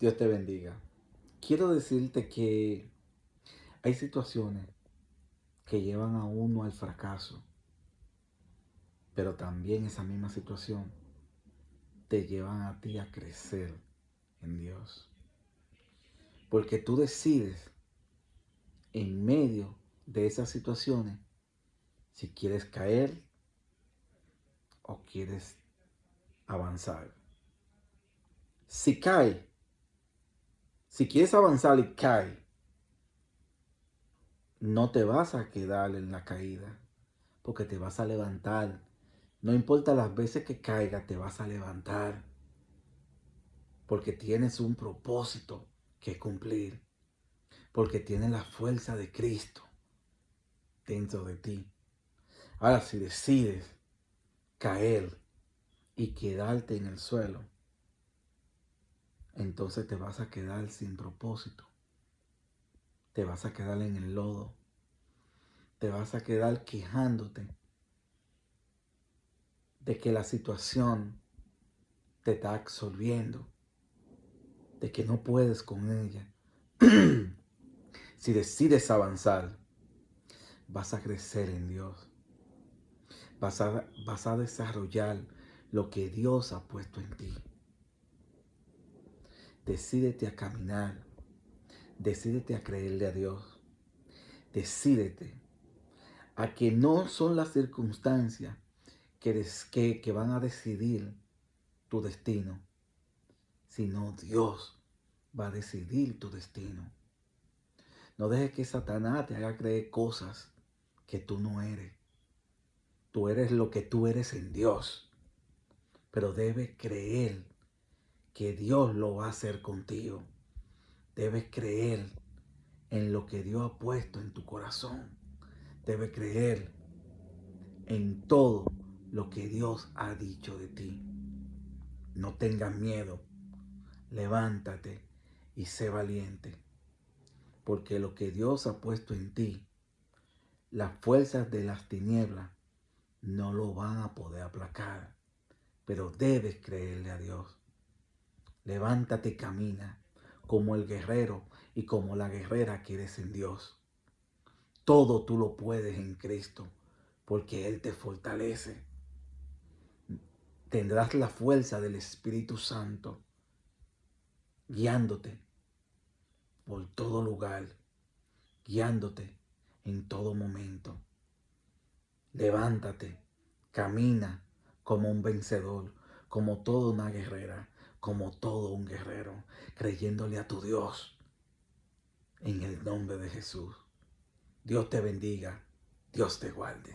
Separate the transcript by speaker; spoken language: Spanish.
Speaker 1: Dios te bendiga. Quiero decirte que hay situaciones que llevan a uno al fracaso, pero también esa misma situación te llevan a ti a crecer en Dios. Porque tú decides en medio de esas situaciones si quieres caer o quieres avanzar. Si cae, si quieres avanzar y cae, no te vas a quedar en la caída, porque te vas a levantar. No importa las veces que caiga, te vas a levantar, porque tienes un propósito que cumplir, porque tienes la fuerza de Cristo dentro de ti. Ahora, si decides caer y quedarte en el suelo, entonces te vas a quedar sin propósito. Te vas a quedar en el lodo. Te vas a quedar quejándote de que la situación te está absorbiendo, de que no puedes con ella. si decides avanzar, vas a crecer en Dios. Vas a, vas a desarrollar lo que Dios ha puesto en ti. Decídete a caminar. Decídete a creerle a Dios. Decídete a que no son las circunstancias que, que, van a decidir tu destino, sino Dios va a decidir tu destino. No dejes que Satanás te haga creer cosas que tú no eres. Tú eres lo que tú eres en Dios. Pero debes creer que Dios lo va a hacer contigo. Debes creer en lo que Dios ha puesto en tu corazón. Debes creer en todo lo que Dios ha dicho de ti. No tengas miedo. Levántate y sé valiente. Porque lo que Dios ha puesto en ti, las fuerzas de las tinieblas no lo van a poder aplacar. Pero debes creerle a Dios. Levántate y camina como el guerrero y como la guerrera que eres en Dios. Todo tú lo puedes en Cristo porque Él te fortalece. Tendrás la fuerza del Espíritu Santo guiándote por todo lugar, guiándote en todo momento. Levántate, camina como un vencedor, como toda una guerrera como todo un guerrero, creyéndole a tu Dios en el nombre de Jesús. Dios te bendiga, Dios te guarde.